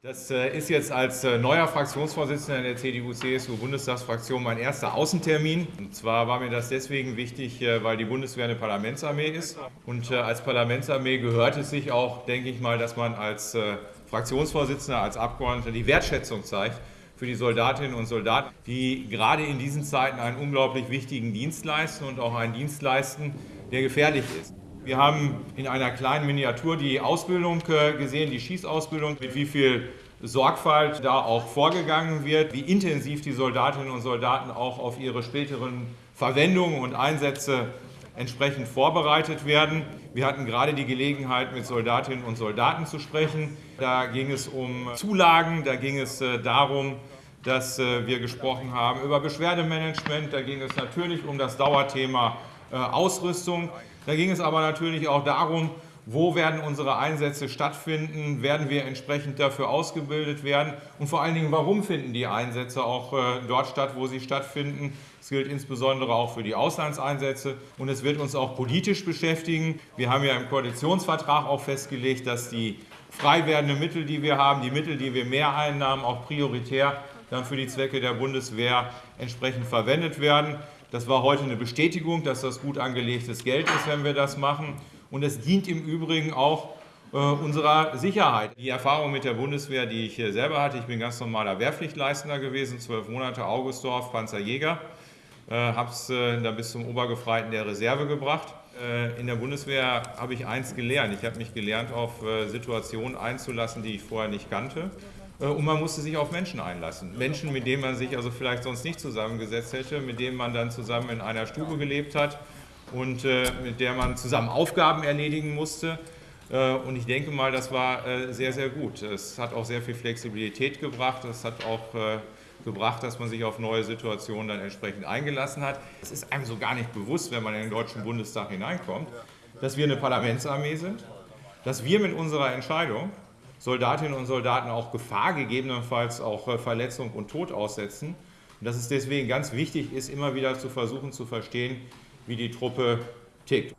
Das äh, ist jetzt als äh, neuer Fraktionsvorsitzender der CDU-CSU-Bundestagsfraktion mein erster Außentermin. Und zwar war mir das deswegen wichtig, äh, weil die Bundeswehr eine Parlamentsarmee ist. Und als Parlamentsarmee gehört es sich auch, denke ich mal, dass man als Fraktionsvorsitzender, als Abgeordneter die Wertschätzung zeigt für die Soldatinnen und Soldaten, die gerade in diesen Zeiten einen unglaublich wichtigen Dienst leisten und auch einen Dienst leisten, der gefährlich ist. Wir haben in einer kleinen Miniatur die Ausbildung äh, gesehen, die Schießausbildung, mit wie viel Sorgfalt da auch vorgegangen wird, wie intensiv die Soldatinnen und Soldaten auch auf ihre späteren Verwendungen und Einsätze entsprechend vorbereitet werden. Wir hatten gerade die Gelegenheit, mit Soldatinnen und Soldaten zu sprechen. Da ging es um Zulagen, da ging es äh, darum, dass äh, wir gesprochen haben über Beschwerdemanagement, da ging es natürlich um das Dauerthema Ausrüstung. Da ging es aber natürlich auch darum, wo werden unsere Einsätze stattfinden, werden wir entsprechend dafür ausgebildet werden und vor allen Dingen, warum finden die Einsätze auch äh, dort statt, wo sie stattfinden. Das gilt insbesondere auch für die Auslandseinsätze und es wird uns auch politisch beschäftigen. Wir haben ja im Koalitionsvertrag auch festgelegt, dass die frei werdenden Mittel, die wir haben, die Mittel, die wir mehr einnahmen, auch prioritär dann für die Zwecke der Bundeswehr entsprechend verwendet werden. Das war heute eine Bestätigung, dass das gut angelegtes Geld ist, wenn wir das machen. Und es dient im Übrigen auch äh, unserer Sicherheit. Die Erfahrung mit der Bundeswehr, die ich selber hatte, ich bin ganz normaler Wehrpflichtleistender gewesen, zwölf Monate Augustdorf, Panzerjäger, äh, habe es äh, da bis zum Obergefreiten der Reserve gebracht. Äh, in der Bundeswehr habe ich eins gelernt. Ich habe mich gelernt, auf äh, Situationen einzulassen, die ich vorher nicht kannte. Äh, und man musste sich auf Menschen einlassen. Menschen, mit denen man sich also vielleicht sonst nicht zusammengesetzt hätte, mit denen man dann zusammen in einer Stube gelebt hat und äh, mit der man zusammen Aufgaben erledigen musste. Äh, und ich denke mal, das war sehr, sehr gut. Es hat auch sehr viel Flexibilität gebracht. Es hat auch gebracht, dass man sich auf neue Situationen dann entsprechend eingelassen hat. Es ist einem so gar nicht bewusst, wenn man in den Deutschen Bundestag hineinkommt, dass wir eine Parlamentsarmee sind, dass wir mit unserer Entscheidung Soldatinnen und Soldaten auch Gefahr, gegebenenfalls auch äh, Verletzung und Tod aussetzen. Und dass es deswegen ganz wichtig ist, immer wieder zu versuchen zu verstehen, wie die Truppe tickt.